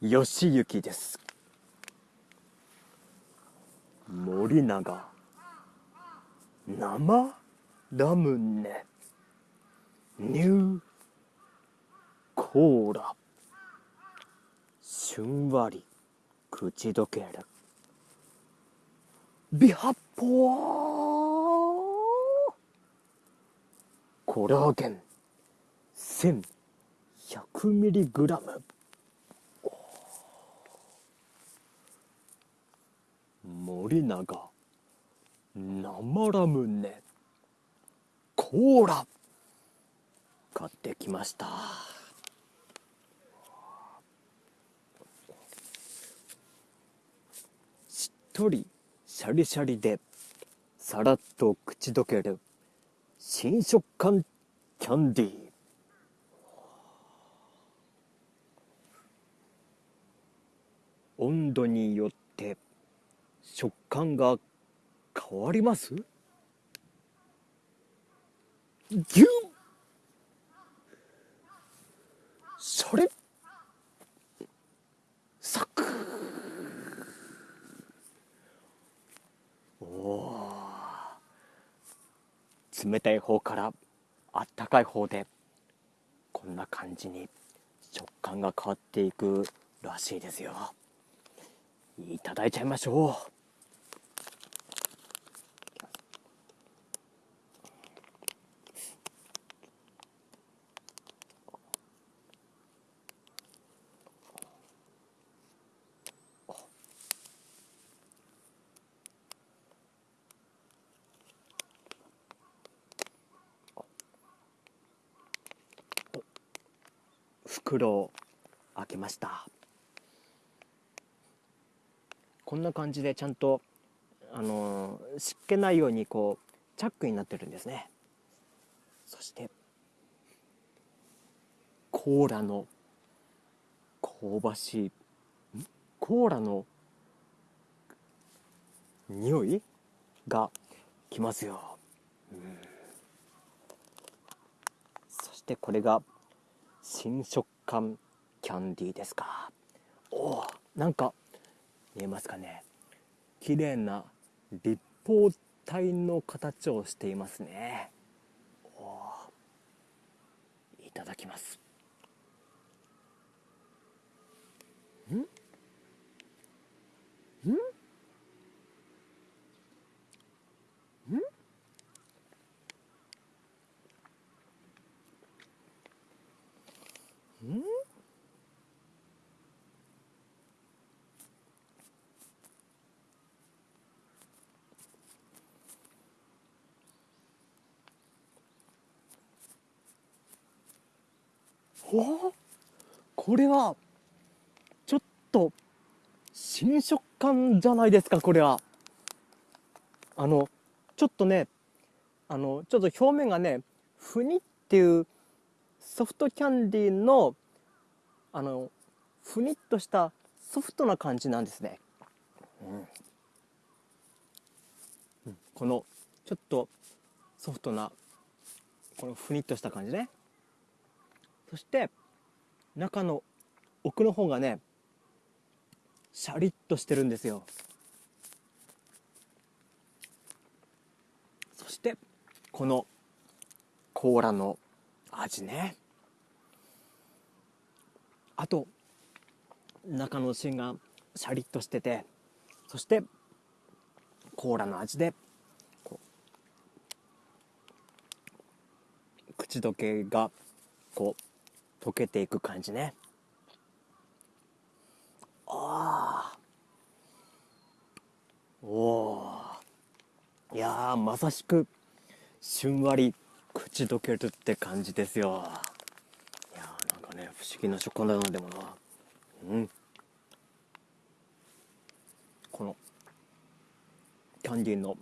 義行です。森永。生？ラムネ？ニュー？コーラ？しゅんわり？口どける？美発泡コラーゲン？1100mg 森永。生ラムネ。コーラ。買ってきました。しっとりシャリシャリでさらっと口どける新食感キャンディー。温度によって食感が変わります？ギュッそれ？サク！おお冷たい方からあったかい方でこんな感じに食感が変わっていくらしいですよ。いただいちゃいましょう。袋を開けました。こんな感じでちゃんとあの湿気ないようにこうチャックになってるんですね。そしてコーラの香ばしいコーラの匂い？がきますよ、うん、そしてこれが新食感キャンディーですか。おおなんか見えますかね。綺麗な立方体の形をしていますね。おいただきます。んんおこれはちょっと新食感じゃないですかこれは。あのちょっとねあのちょっと表面がねふにっていうソフトキャンディーのあのふにっとしたソフトな感じなんですね、うん、このちょっとソフトなこのふにっとした感じね。そして中の奥の方がねシャリッとしてるんですよ。そしてこのコーラの味ね。あと中の芯がシャリッとしててそしてコーラの味で口どけがこう溶けていく感じね。ああおおいやまさしくしゅんわり口どけるって感じですよ。いやーなんかね不思議な食感だなでもな。うん。このキャンディーの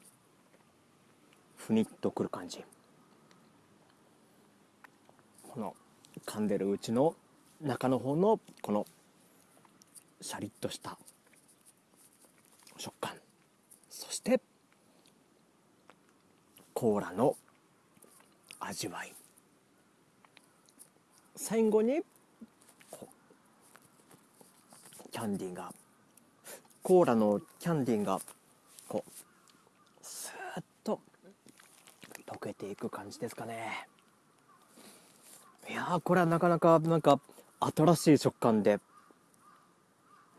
ふにっとくる感じ。この噛んでるうちの中の方のこのシャリッとした食感。そしてコーラの味わい。最後にキャンディーがコーラのキャンディーがこうスーッと溶けていく感じですかね。いやこれはなかなかなんか新しい食感で。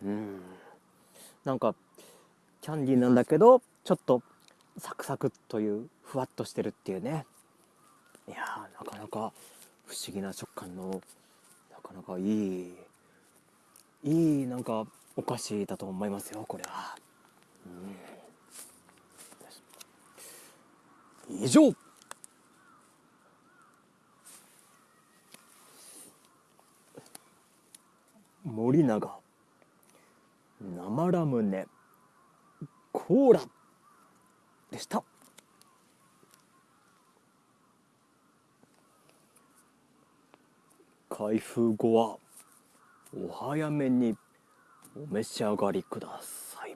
うん。なんかキャンディーなんだけどちょっとサクサクというふわっとしてるっていうね。いやなかなか不思議な食感のなかなかいいいいなんかお菓子だと思いますよこれは、うん、以上森永。生ラムネ。コーラ。でした。開封後はお早めにお召し上がりください。